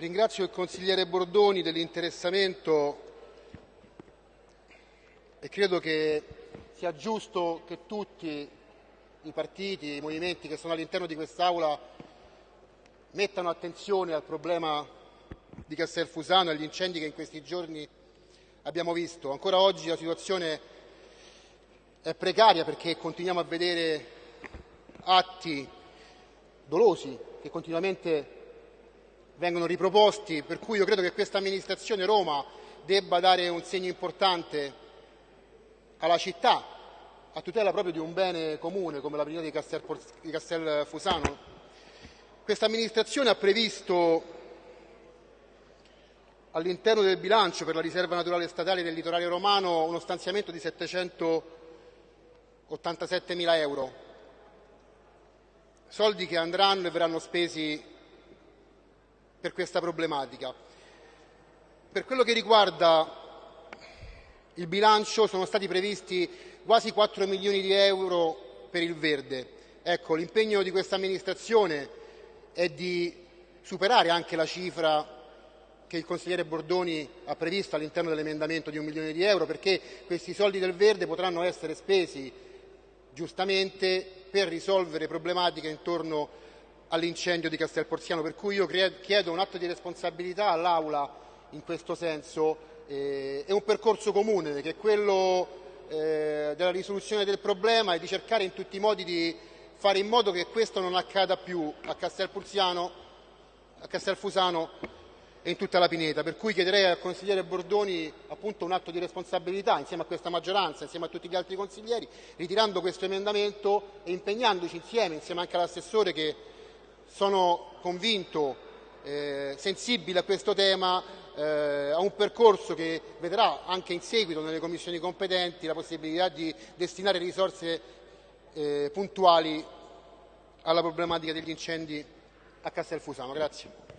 Ringrazio il consigliere Bordoni dell'interessamento e credo che sia giusto che tutti i partiti, i movimenti che sono all'interno di quest'Aula mettano attenzione al problema di Castelfusano e agli incendi che in questi giorni abbiamo visto. Ancora oggi la situazione è precaria perché continuiamo a vedere atti dolosi che continuamente vengono riproposti, per cui io credo che questa amministrazione Roma debba dare un segno importante alla città a tutela proprio di un bene comune come la pineta di, Castel, di Castelfusano. Questa amministrazione ha previsto all'interno del bilancio per la riserva naturale statale del litorale romano uno stanziamento di 787 mila euro, soldi che andranno e verranno spesi per questa problematica. Per quello che riguarda il bilancio sono stati previsti quasi 4 milioni di euro per il verde. Ecco, l'impegno di questa amministrazione è di superare anche la cifra che il consigliere Bordoni ha previsto all'interno dell'emendamento di un milione di euro perché questi soldi del verde potranno essere spesi giustamente per risolvere problematiche intorno all'incendio di Castelporziano, per cui io chiedo un atto di responsabilità all'Aula in questo senso. Eh, è un percorso comune che è quello eh, della risoluzione del problema e di cercare in tutti i modi di fare in modo che questo non accada più a Castelfusano e in tutta la Pineta. Per cui chiederei al consigliere Bordoni appunto, un atto di responsabilità insieme a questa maggioranza, insieme a tutti gli altri consiglieri, ritirando questo emendamento e impegnandoci insieme, insieme anche all'assessore che sono convinto eh, sensibile a questo tema, eh, a un percorso che vedrà anche in seguito nelle commissioni competenti la possibilità di destinare risorse eh, puntuali alla problematica degli incendi a Castelfusano. Grazie.